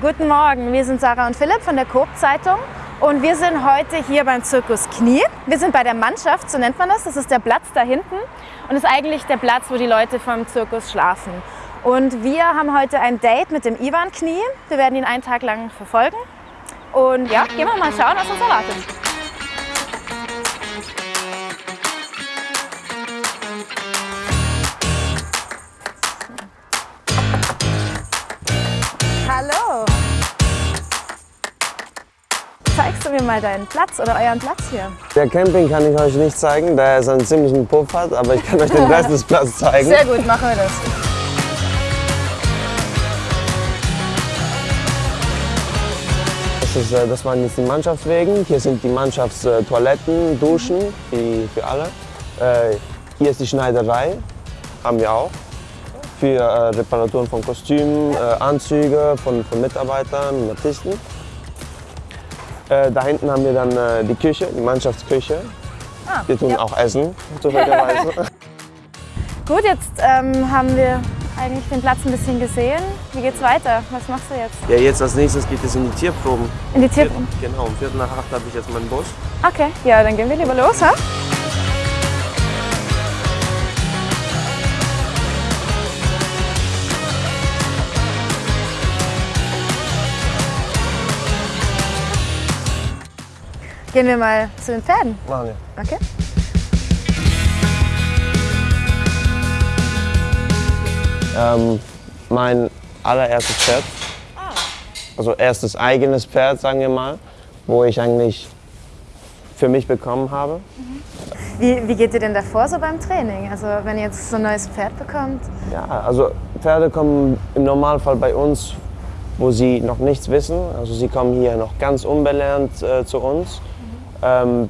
Guten Morgen. Wir sind Sarah und Philipp von der Coop Zeitung und wir sind heute hier beim Zirkus Knie. Wir sind bei der Mannschaft, so nennt man das. Das ist der Platz da hinten und ist eigentlich der Platz, wo die Leute vom Zirkus schlafen. Und wir haben heute ein Date mit dem Ivan Knie. Wir werden ihn einen Tag lang verfolgen. Und ja, gehen wir mal schauen, was uns erwartet. Mir mal deinen Platz oder euren Platz hier? Der Camping kann ich euch nicht zeigen, da er so einen ziemlichen Puff hat, aber ich kann euch den Rest des Platzes zeigen. Sehr gut, machen wir das. Das, ist, äh, das waren jetzt die Mannschaftswegen. Hier sind die Mannschaftstoiletten, Duschen wie für alle. Äh, Hier ist die Schneiderei, haben wir auch. Für äh, Reparaturen von Kostümen, äh, Anzüge von, von Mitarbeitern und Artisten. Äh, Da hinten haben wir dann äh, die Küche, die Mannschaftsküche. Ah, Wir tun ja. auch Essen, zufälligerweise. Gut, jetzt ähm, haben wir eigentlich den Platz ein bisschen gesehen. Wie geht's weiter? Was machst du jetzt? Ja, jetzt als nächstes geht es in die Tierproben. In die Tierproben? Genau, um Viertel nach acht habe ich jetzt meinen Bus. Okay, ja, dann gehen wir lieber los, ha? Gehen wir mal zu den Pferden. Machen wir. Okay. Ähm, mein allererstes Pferd, also erstes eigenes Pferd, sagen wir mal, wo ich eigentlich für mich bekommen habe. Wie, wie geht ihr denn davor so beim Training? Also wenn ihr jetzt so ein neues Pferd bekommt? Ja, also Pferde kommen im Normalfall bei uns, wo sie noch nichts wissen. Also sie kommen hier noch ganz unbelernt äh, zu uns, ähm,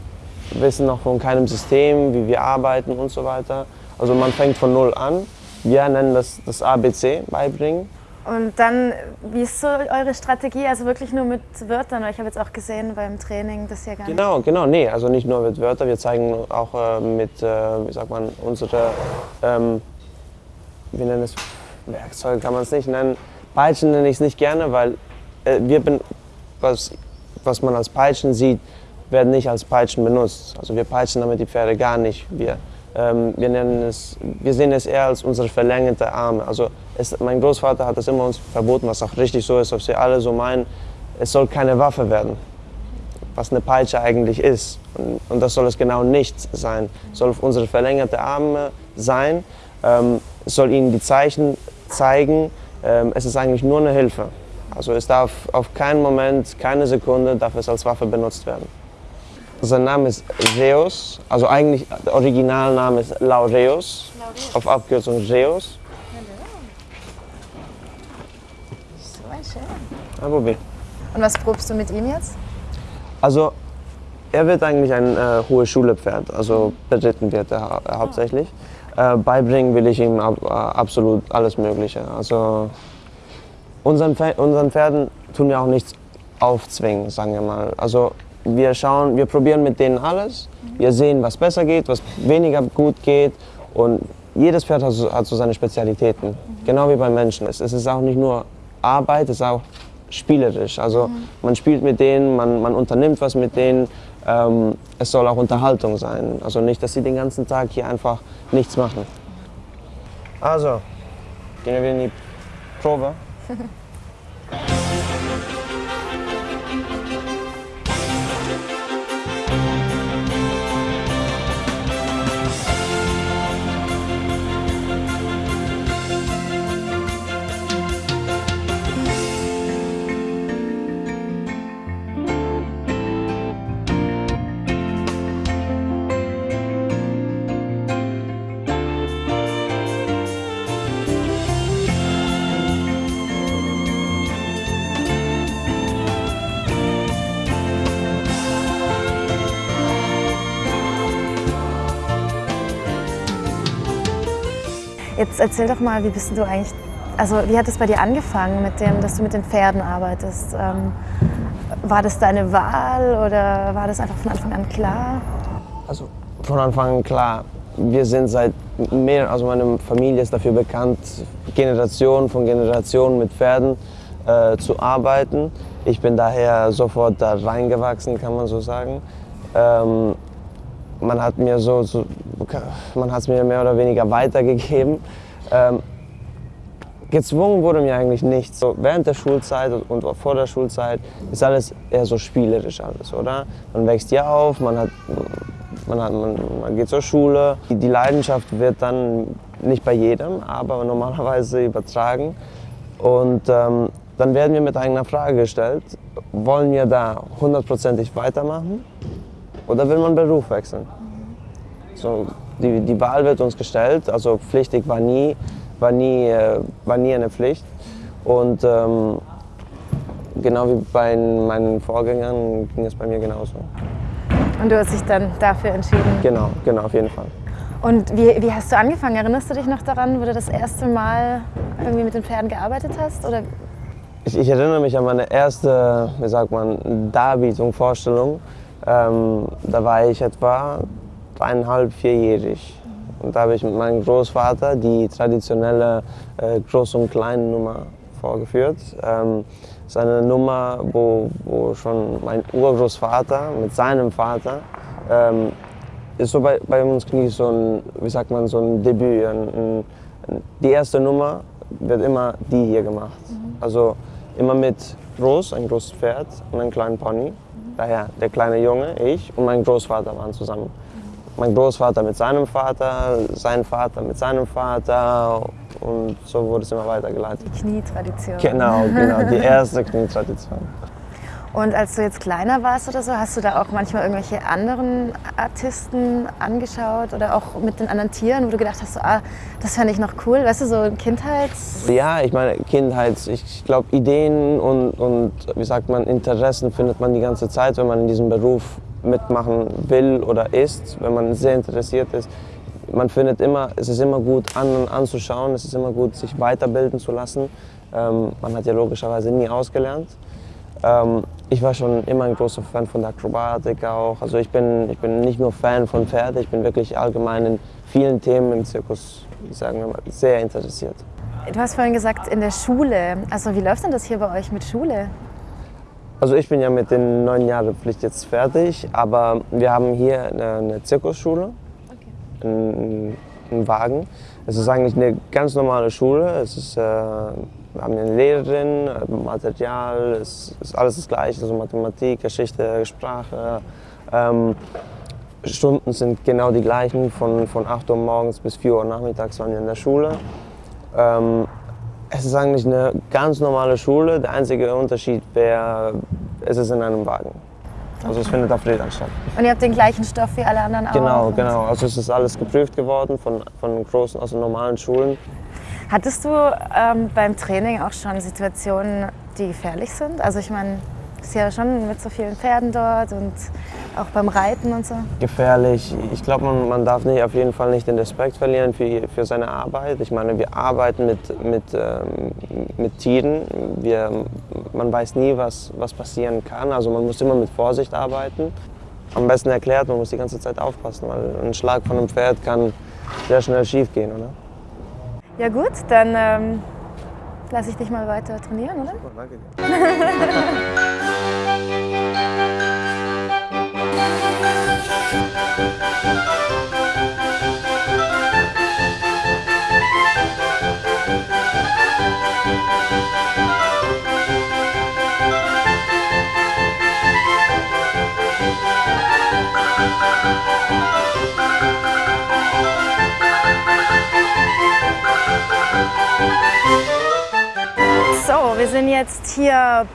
wissen noch von keinem System, wie wir arbeiten und so weiter. Also man fängt von null an. Wir nennen das das ABC, beibringen. Und dann, wie ist so eure Strategie? Also wirklich nur mit Wörtern? Weil ich habe jetzt auch gesehen beim Training, das ja gar nicht. Genau, genau, nee, also nicht nur mit Wörtern, wir zeigen auch äh, mit, äh, wie sagt man, unsere, ähm, wie nennen es, Werkzeug kann man es nicht nennen. Peitschen nenne ich es nicht gerne, weil äh, wir, was, was man als Peitschen sieht, werden nicht als Peitschen benutzt. Also wir peitschen damit die Pferde gar nicht. Wir, ähm, wir, nennen es, wir sehen es eher als unsere verlängerte Arme. Also es, mein Großvater hat das immer uns verboten, was auch richtig so ist, was wir alle so meinen. Es soll keine Waffe werden was eine Peitsche eigentlich ist. Und, und das soll es genau nicht sein. Es soll unsere verlängerte Arme sein. Ähm, es soll ihnen die Zeichen zeigen. Ähm, es ist eigentlich nur eine Hilfe. Also es darf auf keinen Moment, keine Sekunde, darf es als Waffe benutzt werden. Sein Name ist Reus, also eigentlich der Originalname ist Laureus, auf Abkürzung Reus. So schön. Ja, probier. Und was probst du mit ihm jetzt? Also er wird eigentlich ein äh, hohe Schule-Pferd, also beritten wird er hau äh, hauptsächlich. Äh, beibringen will ich ihm ab, äh, absolut alles Mögliche. Also unseren, Pfer- unseren Pferden tun wir auch nichts aufzwingen, sagen wir mal. Also wir schauen, wir probieren mit denen alles. Wir sehen, was besser geht, was weniger gut geht und jedes Pferd hat so, hat so seine Spezialitäten, genau wie beim Menschen. Es, es ist auch nicht nur Arbeit, es ist auch spielerisch. Also man spielt mit denen, man, man unternimmt was mit denen. Ähm, es soll auch Unterhaltung sein. Also nicht, dass sie den ganzen Tag hier einfach nichts machen. Also, gehen wir in die Probe. Jetzt erzähl doch mal, wie bist du eigentlich, also wie hat es bei dir angefangen, mit dem, dass du mit den Pferden arbeitest? Ähm, war das deine Wahl oder war das einfach von Anfang an klar? Also von Anfang an klar, wir sind seit mehr, also meine Familie ist dafür bekannt, Generation von Generation mit Pferden. äh, zu arbeiten. Ich bin daher sofort da reingewachsen, kann man so sagen. Ähm, man hat mir so, so man hat es mir mehr oder weniger weitergegeben. Ähm, gezwungen wurde mir eigentlich nichts. So während der Schulzeit und vor der Schulzeit ist alles eher so spielerisch alles, oder? Man wächst hier auf, man hat man, hat, man, man, geht zur Schule. Die Leidenschaft wird dann nicht bei jedem, aber normalerweise übertragen. Und ähm, dann werden wir mit einer Frage gestellt, wollen wir da hundertprozentig weitermachen oder will man Beruf wechseln? So, die, die Wahl wird uns gestellt, also pflichtig war nie, war nie, äh, war nie eine Pflicht. Und ähm, genau wie bei meinen Vorgängern ging es bei mir genauso. Und du hast dich dann dafür entschieden? Genau, genau, auf jeden Fall. Und wie, wie hast du angefangen? Erinnerst du dich noch daran, wo du das erste Mal irgendwie mit den Pferden gearbeitet hast? Oder ich, ich, erinnere mich an meine erste, wie sagt man, Darbietung, Vorstellung. Ähm, da war ich etwa dreieinhalb, vierjährig. Und da habe ich mit meinem Großvater die traditionelle äh, Groß- und Klein-Nummer vorgeführt. Ähm, seine Nummer, wo, wo schon mein Urgroßvater mit seinem Vater ähm, ist so bei, bei uns Knie so ein, wie sagt man, so ein Debüt. Ein, ein, die erste Nummer wird immer die hier gemacht. Mhm. Also immer mit Groß, ein großes Pferd und einem kleinen Pony. Daher der kleine Junge, ich und mein Großvater waren zusammen. Mein Großvater mit seinem Vater, sein Vater mit seinem Vater und so wurde es immer weitergeleitet. Die Knietradition. Genau, genau, die erste Knietradition. Und als du jetzt kleiner warst oder so, hast du da auch manchmal irgendwelche anderen Artisten angeschaut oder auch mit den anderen Tieren, wo du gedacht hast, so, ah, das fände ich noch cool, weißt du, so Kindheits... Ja, ich meine, Kindheits, ich glaube, Ideen und, und, wie sagt man, Interessen findet man die ganze Zeit, wenn man in diesem Beruf mitmachen will oder ist, wenn man sehr interessiert ist. Man findet immer, es ist immer gut an, anzuschauen, es ist immer gut, sich weiterbilden zu lassen. Ähm, man hat ja logischerweise nie ausgelernt. Ähm, ich war schon immer ein großer Fan von der Akrobatik auch. Also ich bin, ich bin nicht nur Fan von Pferden, ich bin wirklich allgemein in vielen Themen im Zirkus, sagen wir mal, sehr interessiert. Du hast vorhin gesagt, in der Schule. Also wie läuft denn das hier bei euch mit Schule? Also ich bin ja mit den neun Jahren Pflicht jetzt fertig, aber wir haben hier eine, eine Zirkusschule, okay. einen, einen Wagen. Es ist eigentlich eine ganz normale Schule. Es ist äh, wir haben eine Lehrerin, Material, es ist alles das Gleiche, also Mathematik, Geschichte, Sprache. Ähm, Stunden sind genau die gleichen, von, von 8 Uhr morgens bis 4 Uhr nachmittags waren wir in der Schule. Ähm, es ist eigentlich eine ganz normale Schule, der einzige Unterschied wäre, es ist in einem Wagen. Also es findet auf Rädern statt. Und ihr habt den gleichen Stoff wie alle anderen auch? Genau, genau. Also es ist alles geprüft geworden von, von großen, also normalen Schulen. Hattest du ähm, beim Training auch schon Situationen, die gefährlich sind? Also ich meine, es ist ja schon mit so vielen Pferden dort und auch beim Reiten und so. Gefährlich. Ich glaube, man, man darf nicht, auf jeden Fall nicht den Respekt verlieren für, für seine Arbeit. Ich meine, wir arbeiten mit, mit, ähm, mit Tieren. Wir, man weiß nie, was, was passieren kann. Also man muss immer mit Vorsicht arbeiten. Am besten erklärt, man muss die ganze Zeit aufpassen, weil ein Schlag von einem Pferd kann sehr schnell schief gehen, oder? Ja gut, dann ähm, lasse ich dich mal weiter trainieren, oder? Oh, danke dir. wir sind jetzt hier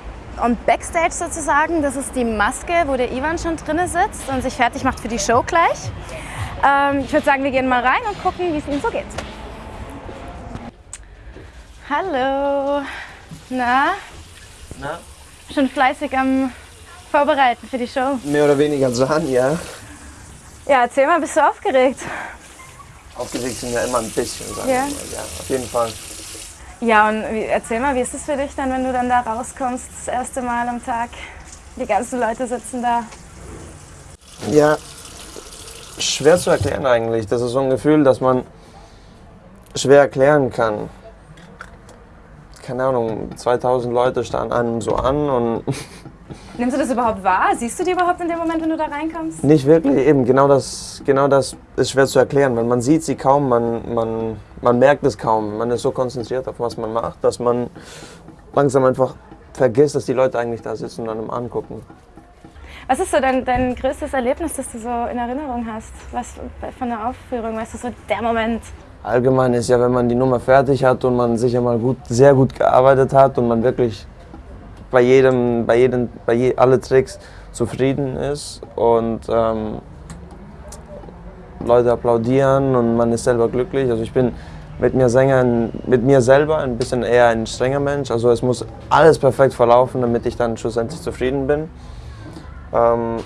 on Backstage sozusagen. Das ist die Maske, wo der Ivan schon drin sitzt und sich fertig macht für die Show gleich. Ähm, ich würde sagen, wir gehen mal rein und gucken, wie es ihm so geht. Hallo. Na? Na? Schon fleißig am Vorbereiten für die Show? Mehr oder weniger dran, ja. Ja, erzähl mal, bist du aufgeregt? Aufgeregt sind ja immer ein bisschen, sagen Ja. wir mal. Ja, auf jeden Fall. Ja, und erzähl mal, wie ist es für dich dann, wenn du dann da rauskommst, das erste Mal am Tag? Die ganzen Leute sitzen da. Ja, schwer zu erklären eigentlich. Das ist so ein Gefühl, das man schwer erklären kann. keine Ahnung, 2000 Leute standen einem so an und Nimmst du das überhaupt wahr? Siehst du die überhaupt in dem Moment, wenn du da reinkommst? nicht wirklich, eben genau das, genau das ist schwer zu erklären, weil man sieht sie kaum, man, man, man merkt es kaum. Man ist so konzentriert auf was man macht, dass man langsam einfach vergisst, dass die Leute eigentlich da sitzen und einem angucken. Was ist so dein, dein größtes Erlebnis, das du so in Erinnerung hast? Was von der Aufführung? Weißt du, so der Moment? Allgemein ist ja, wenn man die Nummer fertig hat und man sicher mal gut, sehr gut gearbeitet hat und man wirklich bei jedem, bei jedem, bei je, alle Tricks zufrieden ist und ähm, Leute applaudieren und man ist selber glücklich. Also ich bin mit mir Sängern, mit mir selber ein bisschen eher ein strenger Mensch. Also es muss alles perfekt verlaufen, damit ich dann schlussendlich zufrieden bin. Ähm,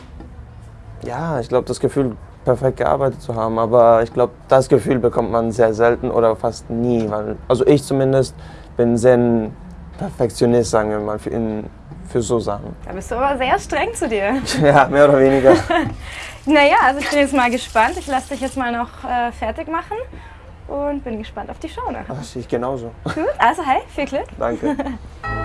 ja, ich glaube, das Gefühl, perfekt gearbeitet zu haben, aber ich glaube, das Gefühl bekommt man sehr selten oder fast nie. Also ich zumindest bin sehr Perfektionist, sagen wir mal, für, in, für so Sachen. Da bist du aber sehr streng zu dir. Ja, mehr oder weniger. Naja, also ich bin jetzt mal gespannt. Ich lasse dich jetzt mal noch äh, fertig machen und bin gespannt auf die Show nachher. Ach, ich genauso. Gut, also hey, viel Glück. Danke.